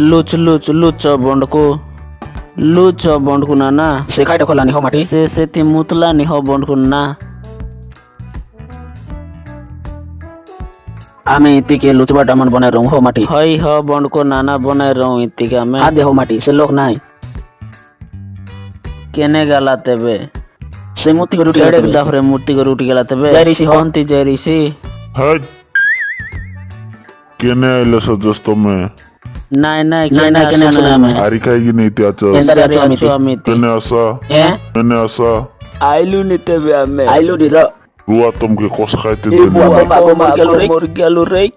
Luch Luch Luch बंड को Luch बंड को ना ना से काई डखला नि हो माटी से से ती मुतला नि हो बंड को ना আমি ইতিকে লুচবা ডামন বনাই রং হো মাটি হই হ বন্ড নানা বনাই রং ইতিকে আমি আ দেহ মাটি সে লোক নাই কেনে গালা তেবে সে মূর্তি গরু উঠে গেল দাফরে মূর্তি গরু উঠে গেল তেবে জয় ঋষি হন্তি জয় ঋষি হ্যাঁ কেনে আইলো সে মে नाही नाही अरे काही नाही त्याचं त्याने असा त्याने असा आयलू नेते आयलू दिलं Gua tom ke kos kait itu. Ibu bapak mau kalau rek.